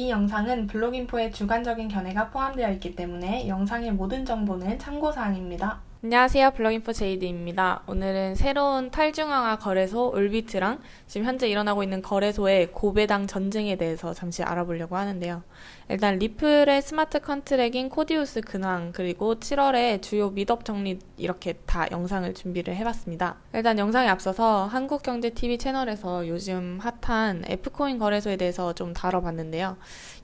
이 영상은 블로깅포의 주관적인 견해가 포함되어 있기 때문에 영상의 모든 정보는 참고사항입니다. 안녕하세요. 블로깅포 제이드입니다. 오늘은 새로운 탈중앙화 거래소 올비트랑 지금 현재 일어나고 있는 거래소의 고배당 전쟁에 대해서 잠시 알아보려고 하는데요. 일단 리플의 smart contract인 코디우스 근황 그리고 7월에 주요 meetup 정리 이렇게 다 영상을 준비를 해봤습니다. 일단 영상에 앞서서 한국경제TV 채널에서 요즘 핫한 F코인 거래소에 대해서 좀 다뤄봤는데요.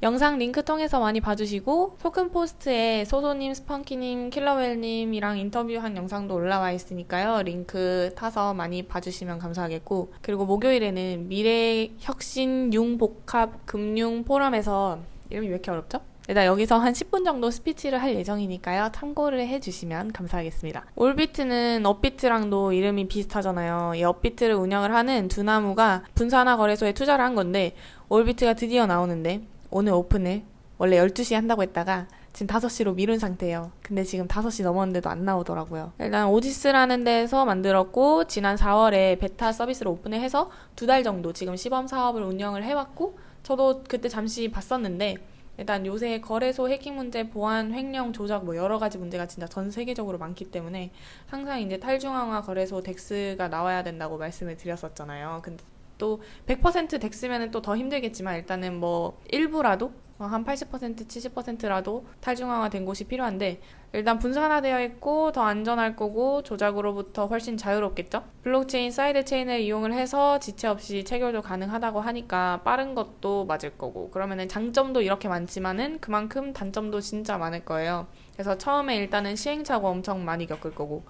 영상 링크 통해서 많이 봐주시고 토큰 포스트에 소소님, 스펀키님, 킬러웰님이랑 인터뷰 한 영상도 올라와 있으니까요. 링크 타서 많이 봐주시면 감사하겠고 그리고 목요일에는 미래혁신 융복합 금융 포럼에서 이름이 왜 이렇게 어렵죠? 일단 여기서 한 10분 정도 스피치를 할 예정이니까요. 참고를 해주시면 감사하겠습니다. 올비트는 업비트랑도 이름이 비슷하잖아요. 이 업비트를 운영을 하는 두나무가 분산화 거래소에 투자를 한 건데 올비트가 드디어 나오는데 오늘 오픈을 원래 12시에 한다고 했다가 지금 5시로 미룬 상태예요. 근데 지금 5시 넘었는데도 안 나오더라고요. 일단 오지스라는 데서 만들었고 지난 4월에 베타 서비스를 오픈을 해서 두 달 정도 지금 시범 사업을 운영을 해왔고 저도 그때 잠시 봤었는데 일단 요새 거래소 해킹 문제, 보안, 횡령, 조작 뭐 여러 가지 문제가 진짜 전 세계적으로 많기 때문에 항상 이제 탈중앙화 거래소 DEX가 나와야 된다고 말씀을 드렸었잖아요. 근데 또 100% DEX면은 또 더 힘들겠지만 일단은 뭐 일부라도 한 80% 70%라도 탈중앙화 된 곳이 필요한데 일단 분산화되어 있고 더 안전할 거고 조작으로부터 훨씬 자유롭겠죠? 블록체인 side chain을 이용을 해서 지체 없이 체결도 가능하다고 하니까 빠른 것도 맞을 거고 그러면은 장점도 이렇게 많지만은 그만큼 단점도 진짜 많을 거예요. 그래서 처음에 일단은 시행착오 엄청 많이 겪을 거고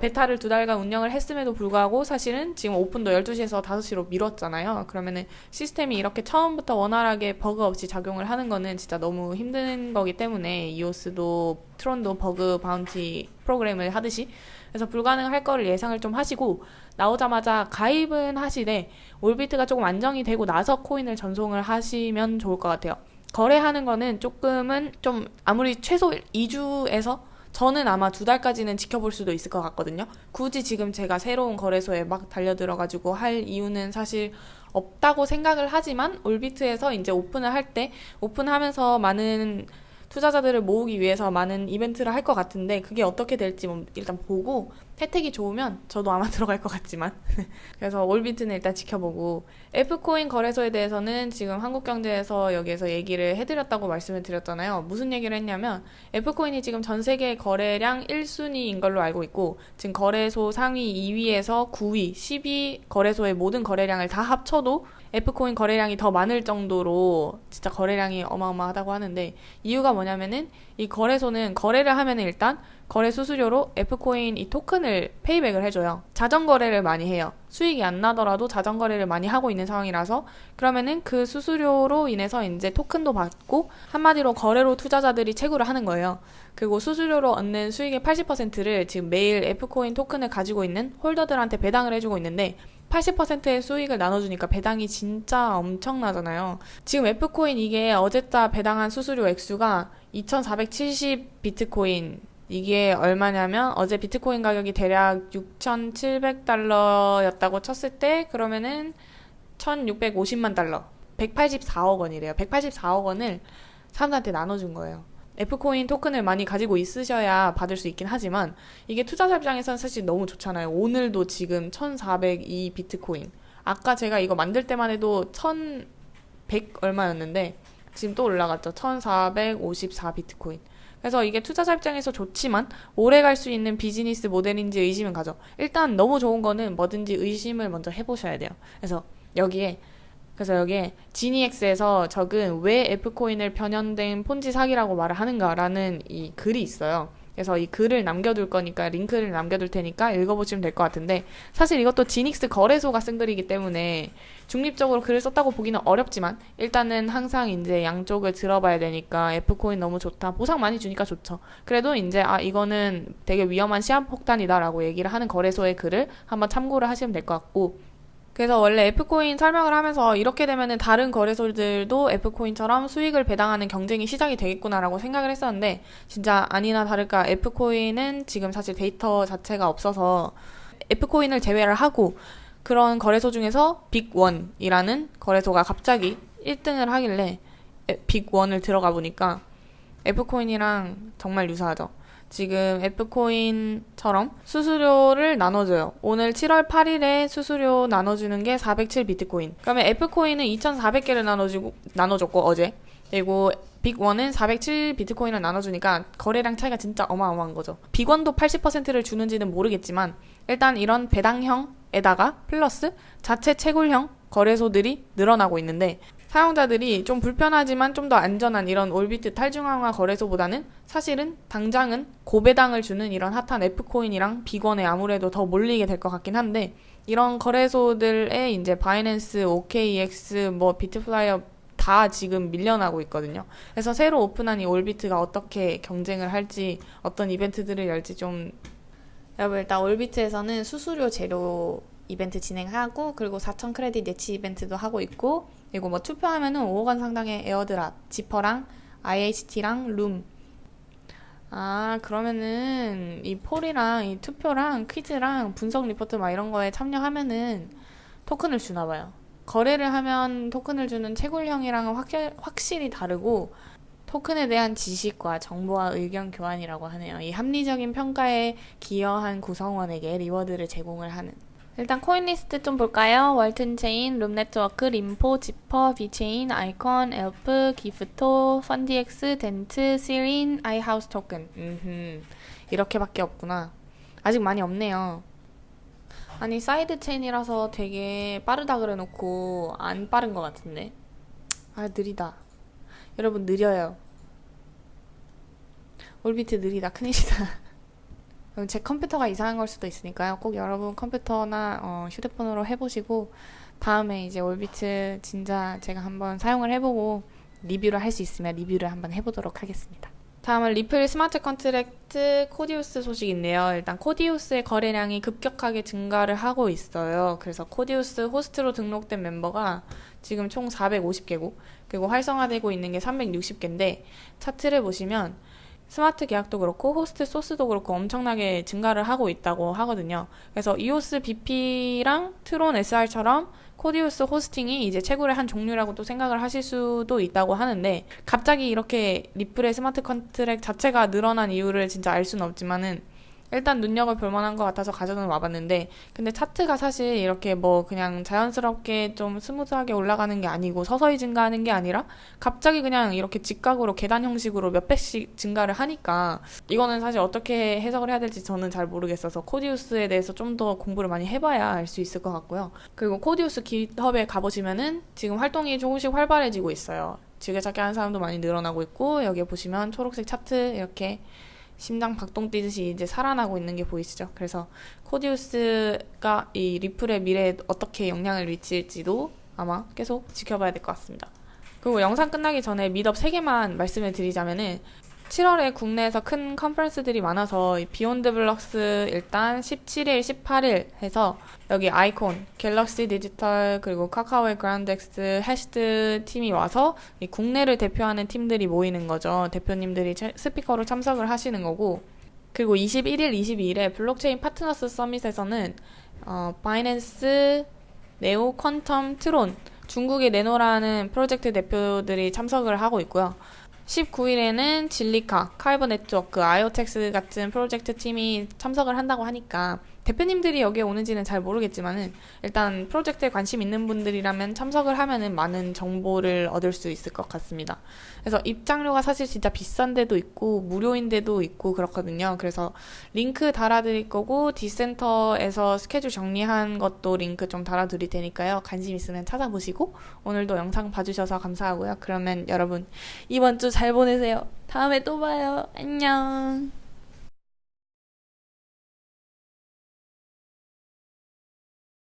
베타를 두 달간 운영을 했음에도 불구하고 사실은 지금 오픈도 12시에서 5시로 미뤘잖아요. 그러면은 시스템이 이렇게 처음부터 원활하게 버그 없이 작용을 하는 거는 진짜 너무 힘든 거기 때문에 이오스도 트론도 bug bounty program을 하듯이 그래서 불가능할 거를 예상을 좀 하시고 나오자마자 가입은 하시되 올비트가 조금 안정이 되고 나서 코인을 전송을 하시면 좋을 것 같아요. 거래하는 거는 조금은 좀 아무리 최소 2주에서 저는 아마 두 달까지는 지켜볼 수도 있을 것 같거든요. 굳이 지금 제가 새로운 거래소에 막 달려들어가지고 할 이유는 사실 없다고 생각을 하지만 올비트에서 이제 오픈을 할 때 오픈하면서 많은 투자자들을 모으기 위해서 많은 이벤트를 할 것 같은데 그게 어떻게 될지 뭐 일단 보고 혜택이 좋으면 저도 아마 들어갈 것 같지만 그래서 올비트는 일단 지켜보고 F코인 거래소에 대해서는 지금 한국경제에서 여기에서 얘기를 해드렸다고 말씀을 드렸잖아요. 무슨 얘기를 했냐면 F코인이 지금 전 세계 거래량 1순위인 걸로 알고 있고 지금 거래소 상위 2위에서 9위, 10위 거래소의 모든 거래량을 다 합쳐도 F코인 거래량이 더 많을 정도로 진짜 거래량이 어마어마하다고 하는데 이유가 뭐냐면은 이 거래소는 거래를 하면은 일단 거래 수수료로 F코인 이 토큰을 페이백을 해줘요. 자전거래를 많이 해요. 수익이 안 나더라도 자전거래를 많이 하고 있는 상황이라서 그러면은 그 수수료로 인해서 이제 토큰도 받고 한마디로 거래로 투자자들이 채굴을 하는 거예요. 그리고 수수료로 얻는 수익의 80%를 지금 매일 F코인 토큰을 가지고 있는 홀더들한테 배당을 해주고 있는데 80%의 수익을 나눠주니까 배당이 진짜 엄청나잖아요. 지금 F코인 이게 어제자 배당한 수수료 액수가 2470 비트코인 이게 얼마냐면 어제 비트코인 가격이 대략 6,700달러였다고 쳤을 때 그러면은 1,650만 달러 184억 원이래요. 184억 원을 사람들한테 나눠준 거예요. F코인 토큰을 많이 가지고 있으셔야 받을 수 있긴 하지만 이게 투자자 입장에서는 사실 너무 좋잖아요. 오늘도 지금 1,402 비트코인. 아까 제가 이거 만들 때만 해도 1,100 얼마였는데 지금 또 올라갔죠. 1,454 비트코인. 그래서 이게 투자자 입장에서 좋지만 오래 갈 수 있는 비즈니스 모델인지 의심은 가죠. 일단 너무 좋은 거는 뭐든지 의심을 먼저 해보셔야 돼요. 그래서 여기에 그래서 여기에 지니엑스에서 적은 왜 F코인을 변형된 폰지 사기라고 말을 하는가라는 이 글이 있어요. 그래서 이 글을 남겨둘 거니까 링크를 남겨둘 테니까 읽어보시면 될 것 같은데 사실 이것도 지닉스 거래소가 쓴 글이기 때문에 중립적으로 글을 썼다고 보기는 어렵지만 일단은 항상 이제 양쪽을 들어봐야 되니까 F코인 너무 좋다 보상 많이 주니까 좋죠 그래도 이제 아 이거는 되게 위험한 시한폭탄이다 라고 얘기를 하는 거래소의 글을 한번 참고를 하시면 될 것 같고 그래서 원래 F코인 설명을 하면서 이렇게 되면은 다른 거래소들도 F코인처럼 수익을 배당하는 경쟁이 시작이 되겠구나라고 생각을 했었는데 진짜 아니나 다를까 F코인은 지금 사실 데이터 자체가 없어서 F코인을 제외를 하고 그런 거래소 중에서 빅원이라는 거래소가 갑자기 1등을 하길래 빅1을 들어가 보니까 F코인이랑 정말 유사하죠. 지금 F코인처럼 수수료를 나눠줘요. 오늘 7월 8일에 수수료 나눠주는 게 407 비트코인. 그러면 F코인은 2,400개를 나눠주고, 나눠줬고, 어제. 그리고 빅원은 407 비트코인을 나눠주니까 거래량 차이가 진짜 어마어마한 거죠. 빅원도 80%를 주는지는 모르겠지만 일단 이런 배당형에다가 플러스 자체 채굴형 거래소들이 늘어나고 있는데 사용자들이 좀 불편하지만 좀 더 안전한 이런 올비트 탈중앙화 거래소보다는 사실은 당장은 고배당을 주는 이런 핫한 F코인이랑 빅원에 아무래도 더 몰리게 될 것 같긴 한데 이런 거래소들의 이제 바이낸스, OKX, 뭐 비트플라이어 다 지금 밀려나고 있거든요. 그래서 새로 오픈한 이 올비트가 어떻게 경쟁을 할지 어떤 이벤트들을 열지 좀 여러분 일단 올비트에서는 수수료 제로 이벤트 진행하고 그리고 4천 크레딧 예치 이벤트도 하고 있고 그리고 뭐 투표하면은 5억 원 상당의 airdrop, 지퍼랑 IHT랑 룸. 아 그러면은 이 poll이랑 이 투표랑 퀴즈랑 분석 리포트 막 이런 거에 참여하면은 토큰을 주나 봐요. 거래를 하면 토큰을 주는 채굴형이랑은 확실, 확실히 다르고 토큰에 대한 지식과 정보와 의견 교환이라고 하네요. 이 합리적인 평가에 기여한 구성원에게 reward를 제공을 하는. 일단 코인 리스트 좀 볼까요? 월튼 체인, 룸 네트워크, 림포, 지퍼, 비체인, 아이콘, 엘프, 기프토, 펀디엑스, 덴트, 시린, 아이하우스 토큰. 음흠. 이렇게밖에 없구나. 아직 많이 없네요. 아니 side chain이라서 되게 빠르다 그래놓고 안 빠른 것 같은데. 아 느리다. 여러분 느려요. 올비트 느리다 큰일이다. 제 컴퓨터가 이상한 걸 수도 있으니까요. 꼭 여러분 컴퓨터나 어, 휴대폰으로 해보시고 다음에 이제 올비트 진짜 제가 한번 사용을 해보고 리뷰를 할 수 있으면 리뷰를 한번 해보도록 하겠습니다. 다음은 리플 smart contract 코디우스 소식인데요. 일단 코디우스의 거래량이 급격하게 증가를 하고 있어요. 그래서 코디우스 호스트로 등록된 멤버가 지금 총 450개고 그리고 활성화되고 있는 게 360개인데 차트를 보시면 스마트 계약도 그렇고 호스트 소스도 그렇고 엄청나게 증가를 하고 있다고 하거든요. 그래서 이오스 BP랑 트론 SR처럼 코디우스 hosting이 이제 채굴의 한 종류라고 또 생각을 하실 수도 있다고 하는데 갑자기 이렇게 리플의 smart contract 자체가 늘어난 이유를 진짜 알 수는 없지만은 일단 눈여겨볼 만한 것 같아서 가져는 와봤는데 근데 차트가 사실 이렇게 뭐 그냥 자연스럽게 좀 smooth하게 올라가는 게 아니고 서서히 증가하는 게 아니라 갑자기 그냥 이렇게 직각으로 계단 형식으로 몇 배씩 증가를 하니까 이거는 사실 어떻게 해석을 해야 될지 저는 잘 모르겠어서 코디우스에 대해서 좀 더 공부를 많이 해봐야 알 수 있을 것 같고요. 그리고 코디우스 깃허브에 가보시면은 지금 활동이 조금씩 활발해지고 있어요. 즐겨찾기 하는 사람도 많이 늘어나고 있고 여기에 보시면 초록색 차트 이렇게 심장 박동 뛰듯이 이제 살아나고 있는 게 보이시죠? 그래서 코디우스가 이 리플의 미래에 어떻게 영향을 미칠지도 아마 계속 지켜봐야 될 것 같습니다. 그리고 영상 끝나기 전에 meetup 3개만 말씀을 드리자면은 7월에 국내에서 큰 컨퍼런스들이 많아서 비욘드 블럭스 일단 17일, 18일 해서 여기 아이콘, 갤럭시 디지털 그리고 카카오의 그라운드X, 해시드 팀이 와서 국내를 대표하는 팀들이 모이는 거죠. 대표님들이 스피커로 참석을 하시는 거고 그리고 21일, 22일에 블록체인 파트너스 서밋에서는 어, 바이낸스, 네오, 퀀텀, 트론 중국의 네노라는 프로젝트 대표들이 참석을 하고 있고요. 19일에는 진리카, 칼버 네트워크, 아이오텍스 같은 프로젝트 팀이 참석을 한다고 하니까 대표님들이 여기에 오는지는 잘 모르겠지만은 일단 프로젝트에 관심 있는 분들이라면 참석을 하면은 많은 정보를 얻을 수 있을 것 같습니다. 그래서 입장료가 사실 진짜 비싼 데도 있고 무료인 데도 있고 그렇거든요. 그래서 링크 달아드릴 거고 디센터에서 스케줄 정리한 것도 링크 좀 달아드릴 테니까요. 관심 있으면 찾아보시고 오늘도 영상 봐주셔서 감사하고요. 그러면 여러분 이번 주 잘 보내세요. 다음에 또 봐요. 안녕.